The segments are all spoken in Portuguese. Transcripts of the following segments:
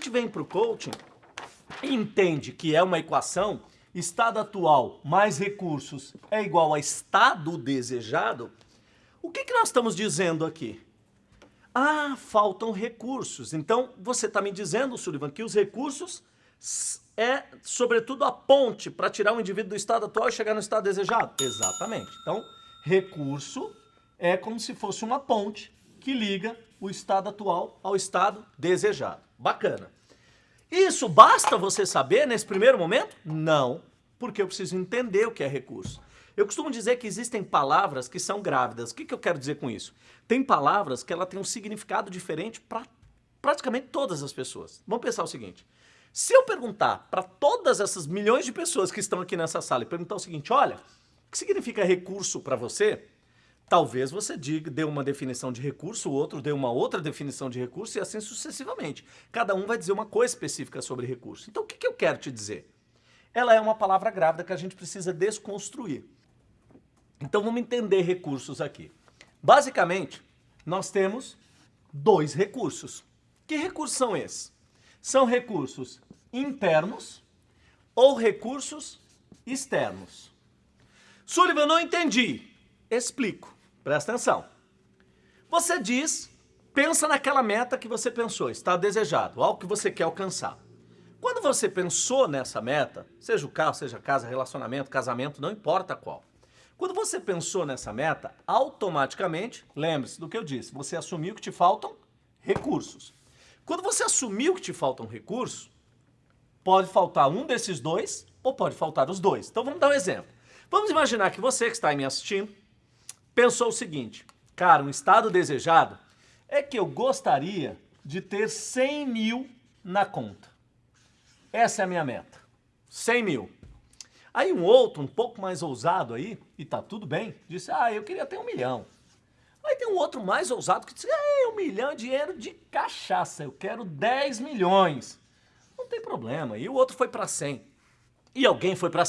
gente vem para o coaching e entende que é uma equação, estado atual mais recursos é igual a estado desejado, o que, que nós estamos dizendo aqui? Ah, faltam recursos. Então, você está me dizendo, Sullivan, que os recursos é, sobretudo, a ponte para tirar o indivíduo do estado atual e chegar no estado desejado? Exatamente. Então, recurso é como se fosse uma ponte que liga o estado atual ao estado desejado. Bacana. Isso basta você saber nesse primeiro momento? Não, porque eu preciso entender o que é recurso. Eu costumo dizer que existem palavras que são grávidas. O que, que eu quero dizer com isso? Tem palavras que ela tem um significado diferente para praticamente todas as pessoas. Vamos pensar o seguinte. Se eu perguntar para todas essas milhões de pessoas que estão aqui nessa sala e perguntar o seguinte, olha, o que significa recurso para você? Talvez você diga, dê uma definição de recurso, o outro dê uma outra definição de recurso e assim sucessivamente. Cada um vai dizer uma coisa específica sobre recurso. Então o que, que eu quero te dizer? Ela é uma palavra grávida que a gente precisa desconstruir. Então vamos entender recursos aqui. Basicamente, nós temos dois recursos. Que recursos são esses? São recursos internos ou recursos externos. Sullivan, não entendi. Explico. Presta atenção. Você diz, pensa naquela meta que você pensou, está desejado, algo que você quer alcançar. Quando você pensou nessa meta, seja o carro, seja casa, relacionamento, casamento, não importa qual. Quando você pensou nessa meta, automaticamente, lembre-se do que eu disse, você assumiu que te faltam recursos. Quando você assumiu que te faltam recursos, pode faltar um desses dois ou pode faltar os dois. Então vamos dar um exemplo. Vamos imaginar que você que está me assistindo pensou o seguinte, cara, um estado desejado é que eu gostaria de ter 100 mil na conta. Essa é a minha meta, 100 mil. Aí um outro, um pouco mais ousado aí, e tá tudo bem, disse, ah, eu queria ter um milhão. Aí tem um outro mais ousado que disse, é, um milhão de dinheiro de cachaça, eu quero 10 milhões. Não tem problema. E o outro foi para 100. E alguém foi para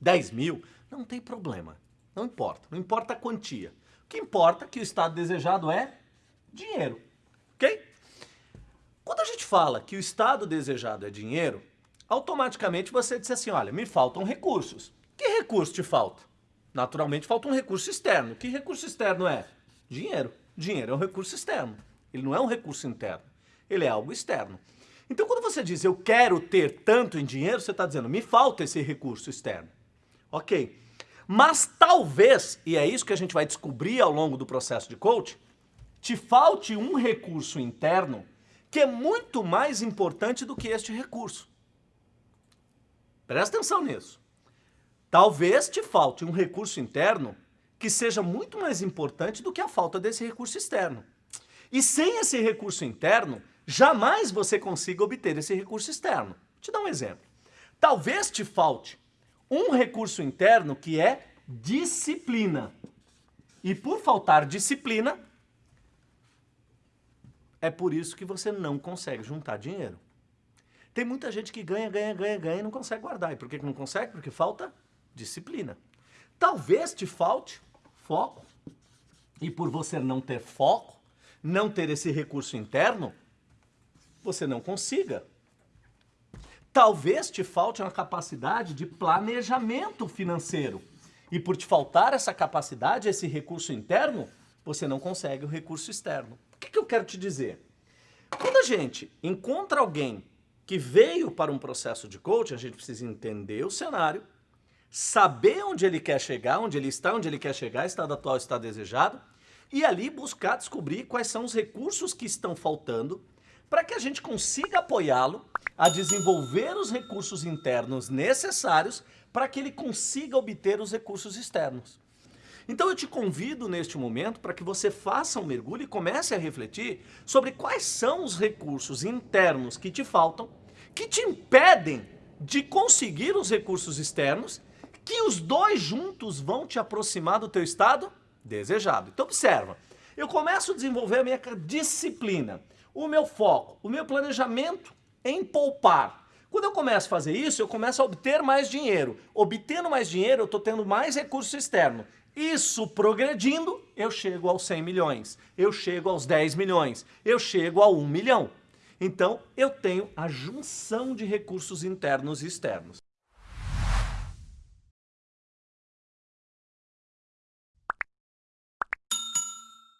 10 mil. Não tem problema. Não importa. Não importa a quantia. O que importa é que o estado desejado é dinheiro. Ok? Quando a gente fala que o estado desejado é dinheiro, automaticamente você diz assim, olha, me faltam recursos. Que recurso te falta? Naturalmente falta um recurso externo. Que recurso externo é? Dinheiro. Dinheiro é um recurso externo. Ele não é um recurso interno. Ele é algo externo. Então quando você diz eu quero ter tanto em dinheiro, você está dizendo me falta esse recurso externo. Ok. Mas talvez, e é isso que a gente vai descobrir ao longo do processo de coaching, te falte um recurso interno que é muito mais importante do que este recurso. Presta atenção nisso. Talvez te falte um recurso interno que seja muito mais importante do que a falta desse recurso externo. E sem esse recurso interno, jamais você consiga obter esse recurso externo. Vou te dar um exemplo. Talvez te falte um recurso interno que é disciplina. E por faltar disciplina, é por isso que você não consegue juntar dinheiro. Tem muita gente que ganha, ganha, ganha, ganha e não consegue guardar. E por que não consegue? Porque falta disciplina. Talvez te falte foco. E por você não ter foco, não ter esse recurso interno, você não consiga. Talvez te falte uma capacidade de planejamento financeiro. E por te faltar essa capacidade, esse recurso interno, você não consegue o recurso externo. O que, que eu quero te dizer? Quando a gente encontra alguém que veio para um processo de coaching, a gente precisa entender o cenário, saber onde ele quer chegar, onde ele está, onde ele quer chegar, estado atual, estado desejado, e ali buscar descobrir quais são os recursos que estão faltando para que a gente consiga apoiá-lo a desenvolver os recursos internos necessários para que ele consiga obter os recursos externos. Então eu te convido neste momento para que você faça um mergulho e comece a refletir sobre quais são os recursos internos que te faltam, que te impedem de conseguir os recursos externos, que os dois juntos vão te aproximar do teu estado desejado. Então observa, eu começo a desenvolver a minha disciplina, o meu foco, o meu planejamento em poupar. Quando eu começo a fazer isso, eu começo a obter mais dinheiro. Obtendo mais dinheiro, eu estou tendo mais recurso externo. Isso progredindo, eu chego aos 100 milhões, eu chego aos 10 milhões, eu chego a 1 milhão. Então, eu tenho a junção de recursos internos e externos.